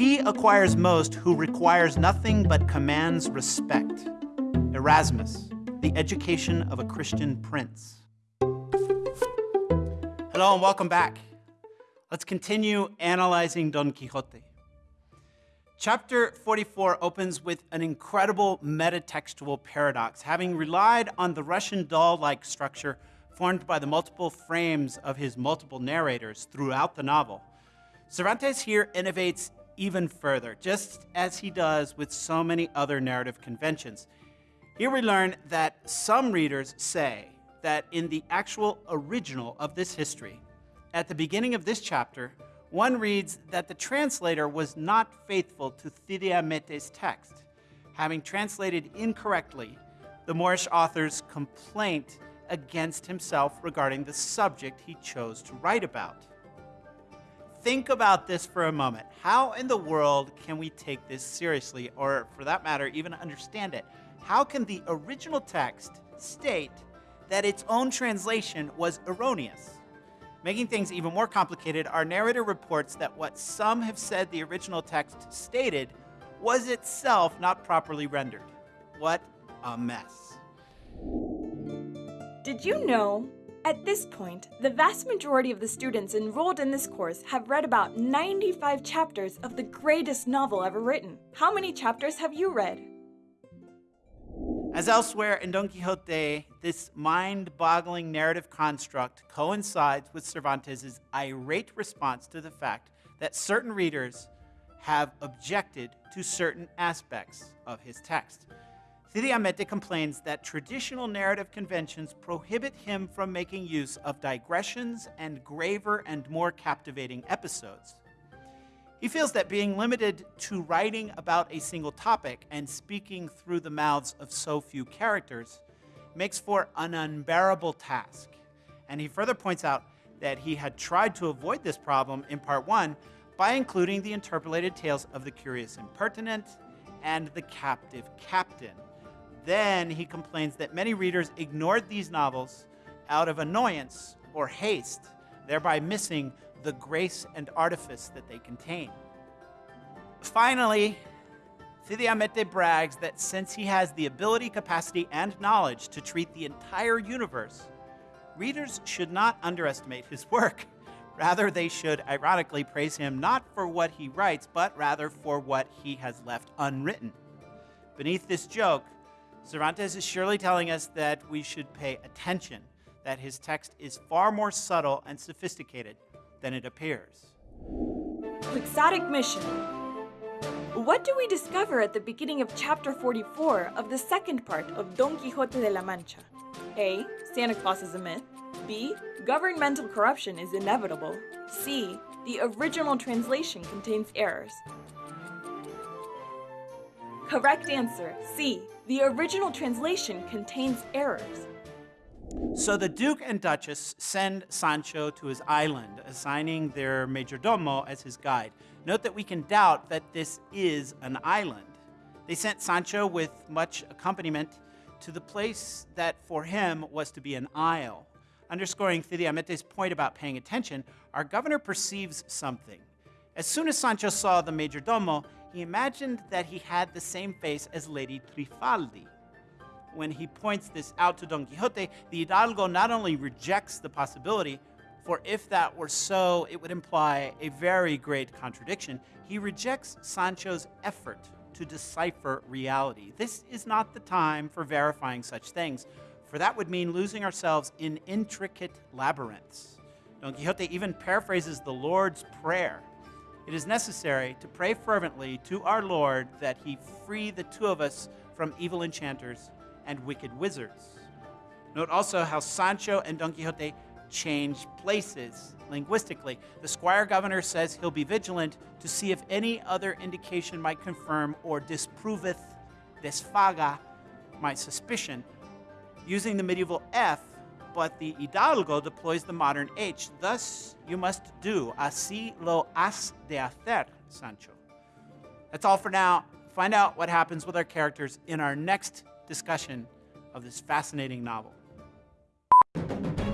He acquires most who requires nothing but commands respect. Erasmus, The Education of a Christian Prince. Hello and welcome back. Let's continue analyzing Don Quixote. Chapter 44 opens with an incredible metatextual paradox, having relied on the Russian doll-like structure formed by the multiple frames of his multiple narrators throughout the novel. Cervantes here innovates even further, just as he does with so many other narrative conventions. Here we learn that some readers say that in the actual original of this history, at the beginning of this chapter, one reads that the translator was not faithful to Cide Hamete's text, having translated incorrectly the Moorish author's complaint against himself regarding the subject he chose to write about. Think about this for a moment. How in the world can we take this seriously, or for that matter, even understand it? How can the original text state that its own translation was erroneous? Making things even more complicated, our narrator reports that what some have said the original text stated was itself not properly rendered. What a mess. Did you know at this point, the vast majority of the students enrolled in this course have read about 95 chapters of the greatest novel ever written. How many chapters have you read? As elsewhere in Don Quixote, this mind-boggling narrative construct coincides with Cervantes' irate response to the fact that certain readers have objected to certain aspects of his text. Cide Hamete complains that traditional narrative conventions prohibit him from making use of digressions and graver and more captivating episodes. He feels that being limited to writing about a single topic and speaking through the mouths of so few characters makes for an unbearable task. And he further points out that he had tried to avoid this problem in part one by including the interpolated tales of the curious impertinent and the captive captain, then he complains that many readers ignored these novels out of annoyance or haste, thereby missing the grace and artifice that they contain. Finally, Cide brags that since he has the ability, capacity, and knowledge to treat the entire universe, readers should not underestimate his work. Rather, they should ironically praise him not for what he writes, but rather for what he has left unwritten. Beneath this joke, Cervantes is surely telling us that we should pay attention, that his text is far more subtle and sophisticated than it appears. Quixotic Mission What do we discover at the beginning of chapter 44 of the second part of Don Quixote de la Mancha? A. Santa Claus is a myth. B. Governmental corruption is inevitable. C. The original translation contains errors. Correct answer, C. The original translation contains errors. So the Duke and Duchess send Sancho to his island, assigning their majordomo as his guide. Note that we can doubt that this is an island. They sent Sancho with much accompaniment to the place that for him was to be an isle. Underscoring Cide Hamete's point about paying attention, our governor perceives something. As soon as Sancho saw the majordomo, he imagined that he had the same face as Lady Trifaldi. When he points this out to Don Quixote, the Hidalgo not only rejects the possibility, for if that were so, it would imply a very great contradiction. He rejects Sancho's effort to decipher reality. This is not the time for verifying such things, for that would mean losing ourselves in intricate labyrinths. Don Quixote even paraphrases the Lord's Prayer it is necessary to pray fervently to our Lord that he free the two of us from evil enchanters and wicked wizards. Note also how Sancho and Don Quixote change places linguistically. The squire governor says he'll be vigilant to see if any other indication might confirm or disproveth desfaga my suspicion. Using the medieval F, but the Hidalgo deploys the modern H. Thus, you must do. Así lo has de hacer, Sancho. That's all for now. Find out what happens with our characters in our next discussion of this fascinating novel.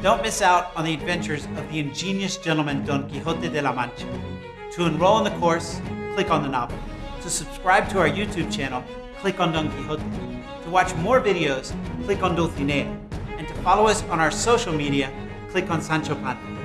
Don't miss out on the adventures of the ingenious gentleman Don Quixote de la Mancha. To enroll in the course, click on the novel. To subscribe to our YouTube channel, click on Don Quixote. To watch more videos, click on Dulcinea. And to follow us on our social media, click on Sancho Panza.